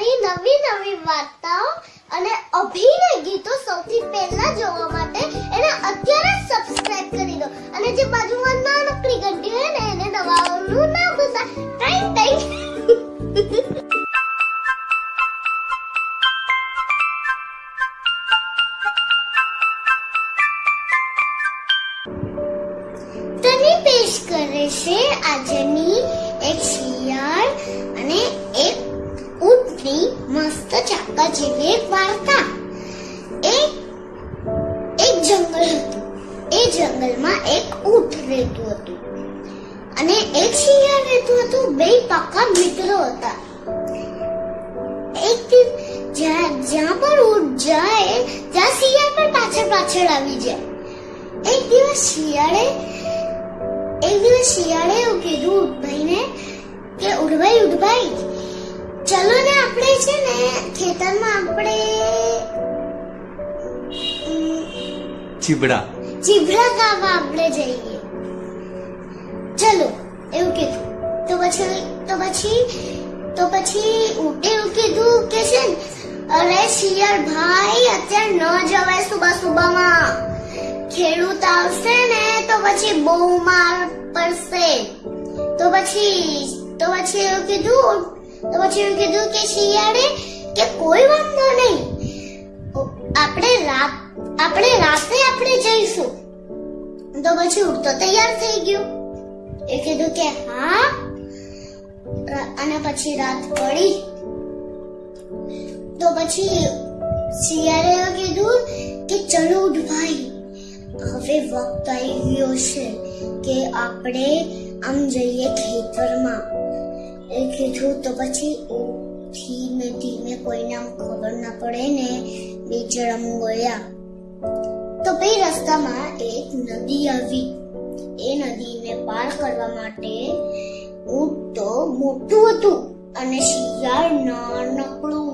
આવી નવી નવી વાર્તાઓ અને અભિનય ગીતો સૌથી પહેલા જોવા માટે એને અત્યારે સબસ્ક્રાઇબ કરી દો. અને જે બાજુમાં નાનકડી ઘંટી હોય ને, એને દબાવવાનું ના ભૂલતા. Time time. મસ્ત ચાકા જેવી એક વાર્તા. એ, એક જંગલ હતું. એ જંગલમાં એક ઊંટ રહેતું હતું. અને એક શિયાળ રહેતું હતું. બે પાકા મિત્રો હતા. એક જ્યાં જ્યાં પણ ઊંટ જાય, ત્યાં શિયાળ પણ પાછળ પાછળ આવી જાય. એક દિવસ શિયાળે, એક દિવસ શિયાળે એવું કીધું ઉઠભાઈને કે, ઉઠભાઈ ઉઠભાઈ ખેતરમાં આપણે ચીબડા. ચીબડા ગાવા આપણે જઈએ. ચલો એવું કીધું. તો પછી તો પછી તો પછી એવું કીધું કે છે અરે શિયાળ ભાઈ અત્યારે ન જવાય સુબહ સુબહમાં ખેડૂત આવશે ને તો પછી બહુ માર પડશે. તો પછી તો પછી એવું કીધું તો પછી એવું કીધું કે શિયાળે કે કોઈ વાંધો નહીં. આપણે રાત, આપણે રાતે આપણે જઈશું. તો પછી ઉડતો તૈયાર થઈ ગયો. એ કીધું કે હા. અને પછી રાત પડી. તો પછી શિયાળે કીધું કે ચલો ઉઠ ભાઈ હવે વખત આવી ગયો છે કે આપણે આમ જઈએ ખેતરમાં. એ કીધું તો પછી ધીમે ધીમે કોઈને ખબર ના પડે ને બે આમ ગયા તો બે રસ્તામાં એક નદી આવી. એ નદીને પાર કરવા માટે ઊંટ તો મોટું હતું અને શિયાળ નાનકડું.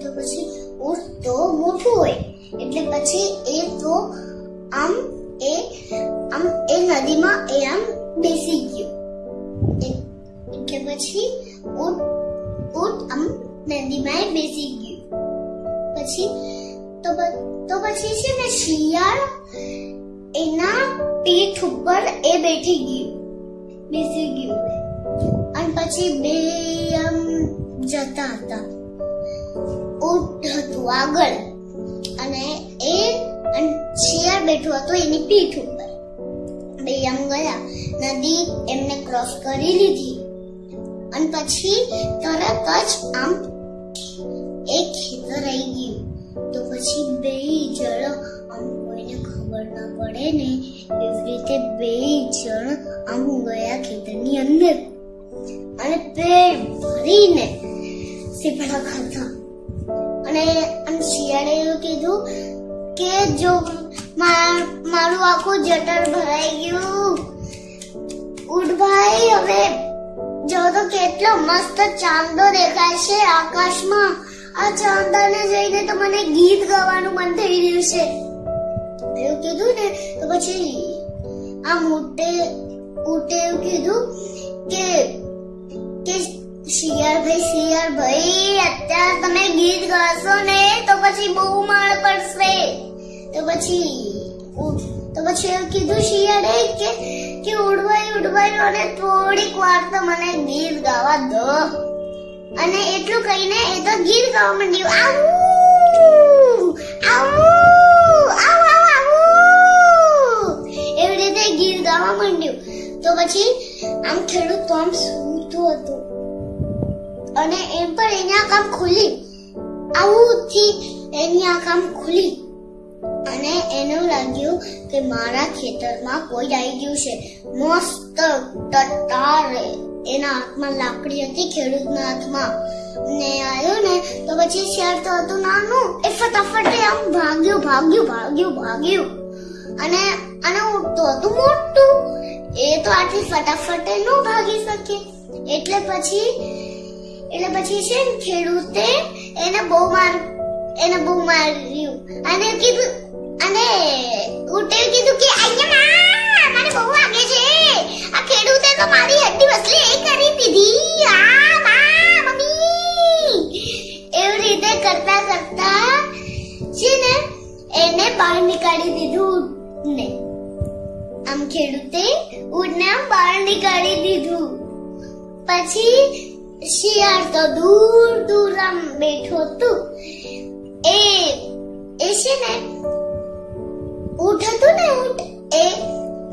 તો પછી ઊંટ તો મોટું હોય. એટલે પછી એ તો આમ એ આમ એ નદીમાં એ આમ બેસી ગયો. એટલે પછી ઊંટ ઊંટ આમ નદીમાં બેસી ગયું. પછી તો તો પછી છે ને શિયાળ એના પીઠ ઉપર એ બેઠી ગયું, બેસી ગયું. અને પછી બે આમ જતા હતા. ઊંટ હતું આગળ અને એ શિયાળ બેઠું હતું એની પીઠ ઉપર. બે આમ ગયા. નદી એમને ક્રોસ કરી લીધી. પછી તરત જ આમ એક ખેતર આવી ગયું. તો પછી બે જણ આમ કોઈને ખબર ના પડે ને, એવી રીતે બે જણ આમ ગયા ખેતરની અંદર. અને પેટ ભરીને સીપડા ખાધા. અને આમ શિયાળે એવું કીધું કે જો મારું આખું જટર ભરાઈ ગયું. ઉઠભાઈ હવે કેટલો મસ્ત ચાંદો દેખાય છે આકાશમાં. આ ચાંદાને જોઈને તો મને ગીત ગાવાનું મન થઈ રહ્યું છે. એવું કીધું ને, તો પછી આ મોટે ઉટે એવું કીધું કે કે શિયાળ ભાઈ શિયાળ ભાઈ અત્યારે તમે ગીત ગાશો ને, તો પછી બહુ માળ પડશે. તો પછી તો પછી એવું કીધું શિયાળે કે કે ઉડવાઈ ઉડવાઈ અને થોડીક વાર તો મને ગીત ગાવા દો. અને એટલું કહીને એ તો ગીત ગાવા માંડ્યું. આવું આવું એવી રીતે ગીત ગાવા માંડ્યું. તો પછી આમ ખેડૂત તો આમ સૂતું હતું. અને એમ પણ એની આંખ આમ ખુલી. આવું થી એની આંખ આમ ખુલી. અને એનું લાગ્યું કે મારા ખેતરમાં કોઈ આવી ગયું છે. મસ્ત ટટ્ટાર એના હાથમાં લાકડી હતી, ખેડૂતના હાથમાં. ને આવ્યો ને, તો પછી શેર તો હતું નાનું. એ ફટાફટ આમ ભાગ્યું ભાગ્યું ભાગ્યું ભાગ્યું. અને અને ઉડતું હતું મોટું. એ તો આટલી ફટાફટ ન ભાગી શકે. એટલે પછી એટલે પછી છે ખેડૂતે એને બહુ માર એને બહુ માર્યું. અને કીધું, અને ઉટે કીધું કે, અહીંયા મને બહુ વાગે છે. આ ખેડૂતે તો મારી હડ્ડી વસલી એ કરી દીધી. આ મા મમ્મી. એવી રીતે કરતા કરતા છે ને, એને બહાર નીકાળી દીધું ઊંટને આમ ખેડૂતે ઉડને આમ બહાર નીકાળી દીધું. પછી શિયાળ તો દૂર દૂર આમ બેઠો હતું. એ એ છે ને, ઊંટ હતું ને ઊંટ, એ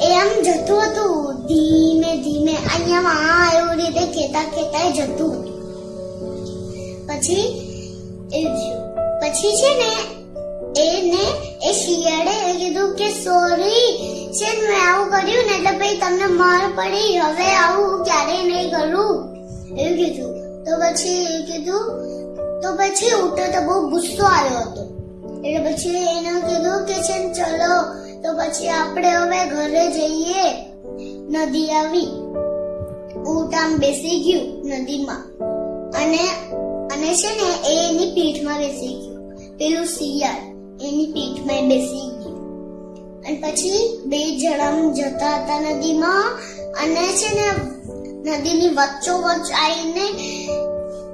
એ આમ જતું હતું. ધીમે ધીમે, અહીંયા આ એવું રીતે ખેતા ખેતા જતું. પછી, એ પછી છે ને, એને એ શિયાળે કીધું કે સોરી છે મેં આવું કર્યું ને, એટલે પછી તમને માર પડી. હવે આવું ક્યારેય નહીં કરું. એવું કીધું. તો પછી એ કીધું તો પછી ઉઠો તો બહુ ગુસ્સો આવ્યો હતો. એટલે પછી એને કીધું કે છે ચલો, તો પછી આપણે હવે ઘરે જઈએ. નદી આવી. ઊંટ આમ બેસી ગયું નદીમાં. અને અને છે ને એ એની પીઠમાં બેસી ગયું. પેલું શિયાળ, એની પીઠમાં બેસી ગયું. અને પછી બે જણા જતા હતા નદીમાં. અને છે ને નદીની વચ્ચો વચ્ચ આવીને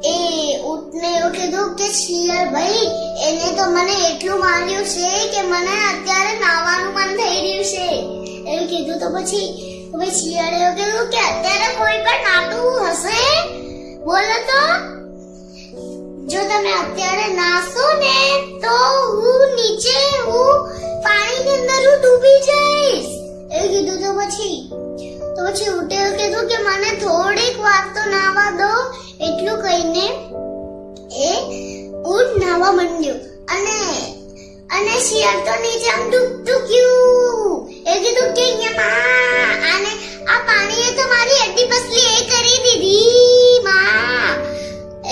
એ ઊંટને એવું કીધું કે શિયર ભાઈ, એને તો મને એટલું માર્યું છે કે મને અત્યારે નાવાનું મન થઈ રહ્યું છે. એવું કીધું તો પછી, તો શિયાળે એવું કીધું કે અત્યારે કોઈ પણ નાતું હશે? બોલો તો. જો તમે અત્યારે નાસો ને, તો હું નીચે, હું પાણીની અંદર હું ડૂબી જઈશ. એવું કીધું તો પછી તો પછી ઉઠે કીધું કે મને થોડીક વાર તો નાવા દો એટલું કહીને એ ઊંટ નાવા માંડ્યો. અને અને શિયાળ તો નીચે આમ ડૂબ ડૂક્યું એ કીધું કે આને આ પાણીએ તો મારી અડધી પસલી એ કરી દીધી, માં.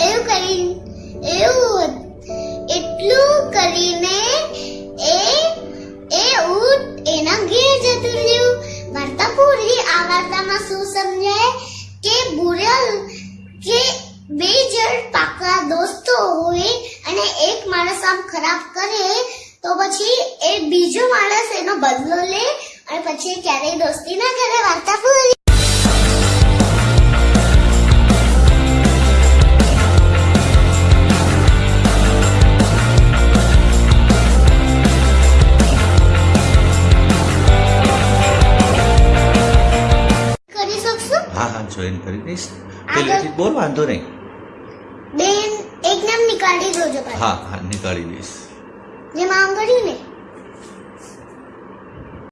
એવું કરી, એવું એટલું કરીને એ એ ઊંટ એના ઘેર જતું રહ્યું. વાર્તા પૂરી આ વાર્તામાં શું સમજાય? કે બુરલ કે બે જણ પાકા દોસ્તો હોય અને એક માણસ આમ ખરાબ કરે, તો પછી એ બીજો માણસ એનો બદલો લે અને પછી ક્યારેય દોસ્તી ના કરે વાર્તા પૂરી જોઈન કરી દઈશ. પહેલેથી બોલ વાંધો નહીં. બેન એક નામ નીકાળી દો જો હા હા નીકાળી દઈશ. જે આમ કરી ને?